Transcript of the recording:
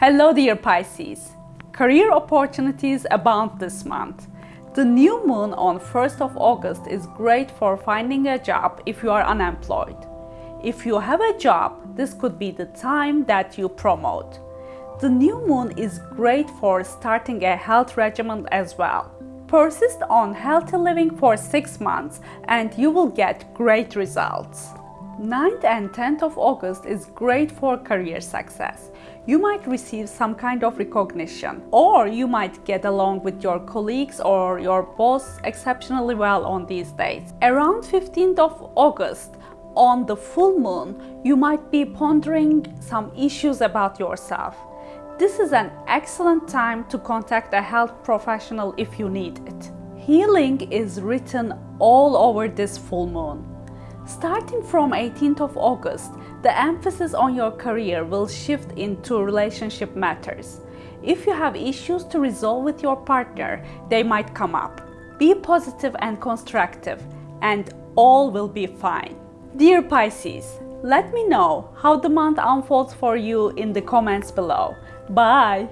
Hello dear Pisces! Career opportunities abound this month. The new moon on 1st of August is great for finding a job if you are unemployed. If you have a job, this could be the time that you promote. The new moon is great for starting a health regimen as well. Persist on healthy living for 6 months and you will get great results. 9th and 10th of August is great for career success. You might receive some kind of recognition or you might get along with your colleagues or your boss exceptionally well on these days. Around 15th of August, on the full moon, you might be pondering some issues about yourself. This is an excellent time to contact a health professional if you need it. Healing is written all over this full moon. Starting from 18th of August, the emphasis on your career will shift into relationship matters. If you have issues to resolve with your partner, they might come up. Be positive and constructive and all will be fine. Dear Pisces, let me know how the month unfolds for you in the comments below. Bye!